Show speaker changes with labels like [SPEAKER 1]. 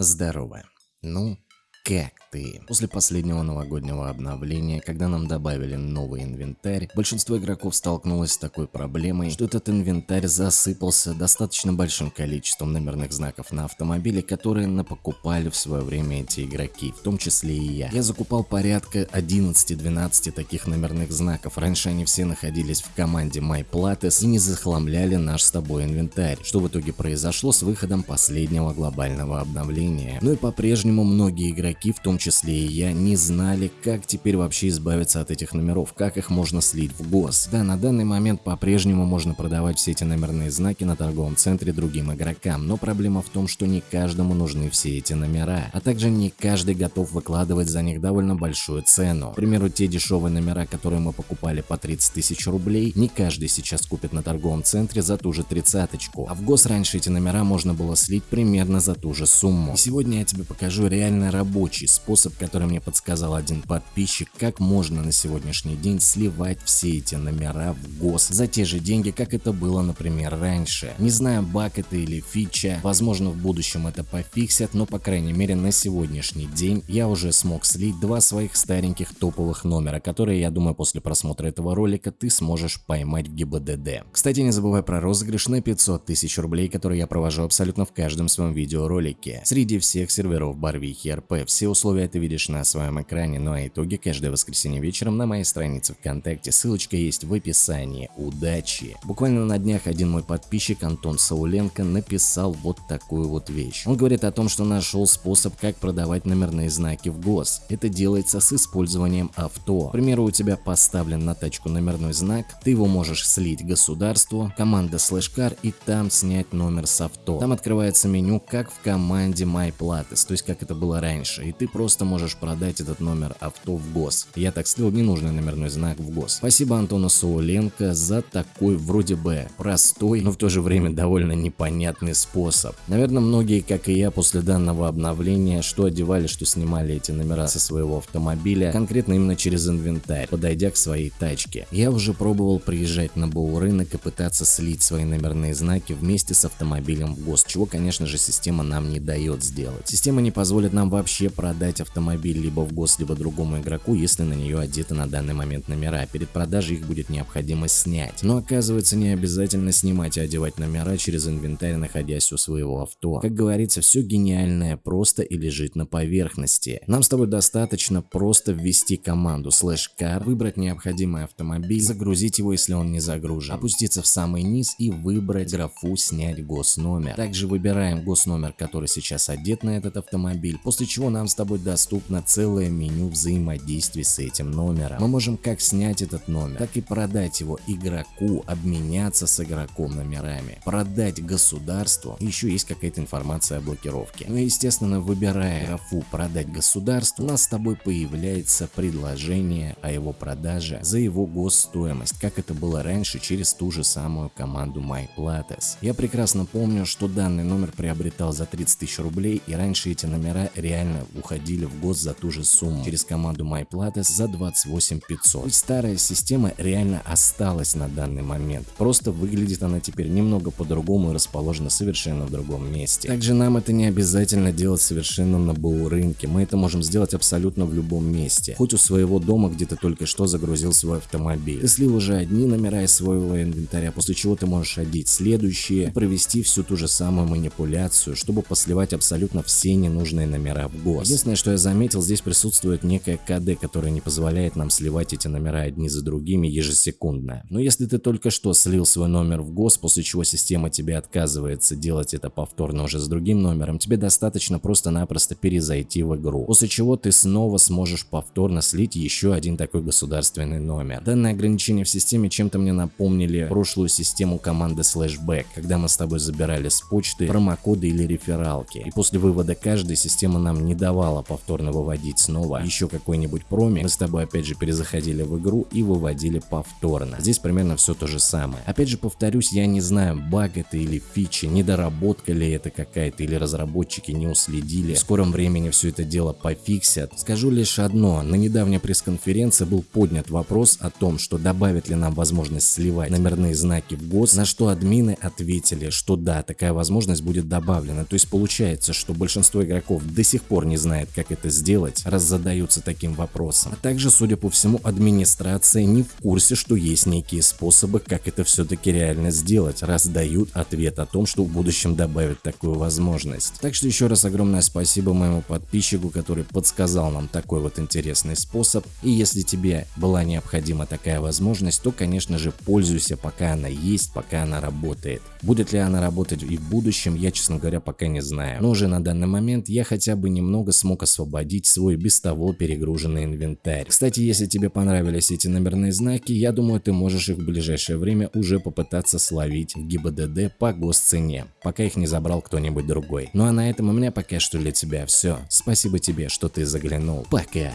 [SPEAKER 1] Здорово. Ну, как ты? После последнего новогоднего обновления, когда нам добавили новый инвентарь, большинство игроков столкнулось с такой проблемой, что этот инвентарь засыпался достаточно большим количеством номерных знаков на автомобиле, которые напокупали в свое время эти игроки, в том числе и я. Я закупал порядка 11-12 таких номерных знаков, раньше они все находились в команде MyPlates и не захламляли наш с тобой инвентарь, что в итоге произошло с выходом последнего глобального обновления. Ну и по-прежнему многие игроки, в том числе и я не знали, как теперь вообще избавиться от этих номеров, как их можно слить в ГОС. Да, на данный момент по-прежнему можно продавать все эти номерные знаки на торговом центре другим игрокам, но проблема в том, что не каждому нужны все эти номера, а также не каждый готов выкладывать за них довольно большую цену. К примеру, те дешевые номера, которые мы покупали по 30 тысяч рублей, не каждый сейчас купит на торговом центре за ту же тридцаточку, а в ГОС раньше эти номера можно было слить примерно за ту же сумму. И сегодня я тебе покажу реально рабочий способ, который мне подсказал один подписчик, как можно на сегодняшний день сливать все эти номера в ГОС за те же деньги, как это было, например, раньше. Не знаю, баг это или фича, возможно в будущем это пофиксят, но по крайней мере на сегодняшний день я уже смог слить два своих стареньких топовых номера, которые я думаю после просмотра этого ролика ты сможешь поймать в ГИБДД. Кстати, не забывай про розыгрыш на 500 тысяч рублей, который я провожу абсолютно в каждом своем видеоролике. Среди всех серверов Барвихи РП. Все условия ты видишь на своем экране, ну а итоги каждое воскресенье вечером на моей странице ВКонтакте, ссылочка есть в описании. Удачи! Буквально на днях один мой подписчик Антон Сауленко написал вот такую вот вещь. Он говорит о том, что нашел способ, как продавать номерные знаки в ГОС. Это делается с использованием авто. К примеру, у тебя поставлен на тачку номерной знак, ты его можешь слить государству, команда слэшкар и там снять номер с авто. Там открывается меню, как в команде MyPlates, то есть как это было раньше, и ты просто можешь продать этот номер авто в ГОС. Я так слил ненужный номерной знак в ГОС. Спасибо Антону Сауленко за такой вроде бы простой, но в то же время довольно непонятный способ. Наверное, многие, как и я, после данного обновления, что одевали, что снимали эти номера со своего автомобиля, конкретно именно через инвентарь, подойдя к своей тачке. Я уже пробовал приезжать на БУ рынок и пытаться слить свои номерные знаки вместе с автомобилем в ГОС, чего, конечно же, система нам не дает сделать. Система не позволит нам вообще продать автомобиль либо в гос, либо другому игроку, если на нее одеты на данный момент номера. Перед продажей их будет необходимо снять. Но оказывается не обязательно снимать и одевать номера через инвентарь, находясь у своего авто. Как говорится, все гениальное просто и лежит на поверхности. Нам с тобой достаточно просто ввести команду slash car, выбрать необходимый автомобиль, загрузить его, если он не загружен, опуститься в самый низ и выбрать графу снять госномер. Также выбираем госномер, который сейчас одет на этот автомобиль, после чего нам с тобой доступно целое меню взаимодействия с этим номером. Мы можем как снять этот номер, так и продать его игроку, обменяться с игроком номерами, продать государству, еще есть какая-то информация о блокировке. Ну и естественно, выбирая графу продать государству, у нас с тобой появляется предложение о его продаже за его госстоимость, как это было раньше через ту же самую команду MyPlates. Я прекрасно помню, что данный номер приобретал за 30 тысяч рублей и раньше эти номера реально уходили в год за ту же сумму через команду MyPlates за 28 500. То старая система реально осталась на данный момент. Просто выглядит она теперь немного по-другому и расположена совершенно в другом месте. Также нам это не обязательно делать совершенно на БУ рынке. Мы это можем сделать абсолютно в любом месте. Хоть у своего дома, где ты только что загрузил свой автомобиль. Ты слил уже одни номера из своего инвентаря, после чего ты можешь одеть следующие, провести всю ту же самую манипуляцию, чтобы посливать абсолютно все ненужные номера в ГОС. Единственное, что я заметил, здесь присутствует некая КД, которая не позволяет нам сливать эти номера одни за другими ежесекундно. Но если ты только что слил свой номер в ГОС, после чего система тебе отказывается делать это повторно уже с другим номером, тебе достаточно просто-напросто перезайти в игру, после чего ты снова сможешь повторно слить еще один такой государственный номер. Данное ограничение в системе чем-то мне напомнили прошлую систему команды Slashback, когда мы с тобой забирали с почты промокоды или рефералки, и после вывода каждой система нам не давала давала повторно выводить снова еще какой-нибудь промик, мы с тобой опять же перезаходили в игру и выводили повторно. Здесь примерно все то же самое. Опять же повторюсь, я не знаю, баг это или фичи, недоработка ли это какая-то, или разработчики не уследили. В скором времени все это дело пофиксят. Скажу лишь одно, на недавней пресс-конференции был поднят вопрос о том, что добавят ли нам возможность сливать номерные знаки в ГОС, на что админы ответили, что да, такая возможность будет добавлена. То есть получается, что большинство игроков до сих пор не знает, как это сделать, раз задаются таким вопросом. А также, судя по всему, администрация не в курсе, что есть некие способы, как это все-таки реально сделать, раз дают ответ о том, что в будущем добавят такую возможность. Так что еще раз огромное спасибо моему подписчику, который подсказал нам такой вот интересный способ. И если тебе была необходима такая возможность, то конечно же пользуйся пока она есть, пока она работает. Будет ли она работать и в будущем, я честно говоря пока не знаю. Но уже на данный момент я хотя бы немного смог освободить свой без того перегруженный инвентарь. Кстати, если тебе понравились эти номерные знаки, я думаю ты можешь их в ближайшее время уже попытаться словить в ГИБДД по госцене, пока их не забрал кто-нибудь другой. Ну а на этом у меня пока что для тебя все. Спасибо тебе, что ты заглянул. Пока.